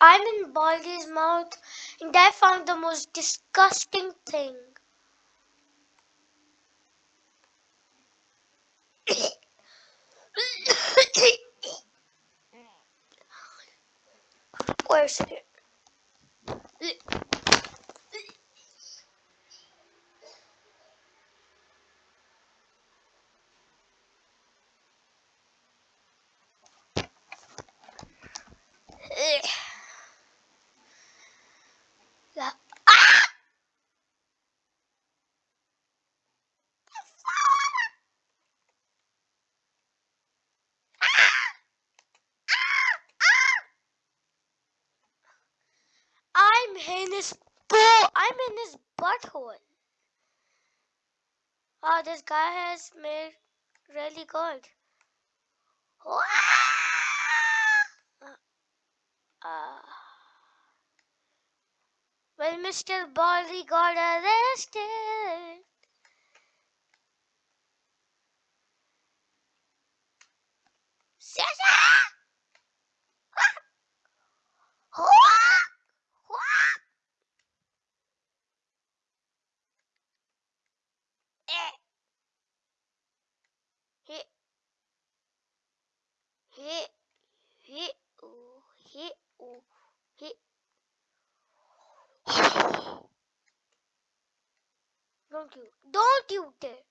I'm in Baldi's mouth and I found the most disgusting thing. Where's it? In his bull. I'm in his butthole. Oh, this guy has made really good. Uh, when Mr. Baldi got arrested. Don't you, don't you dare.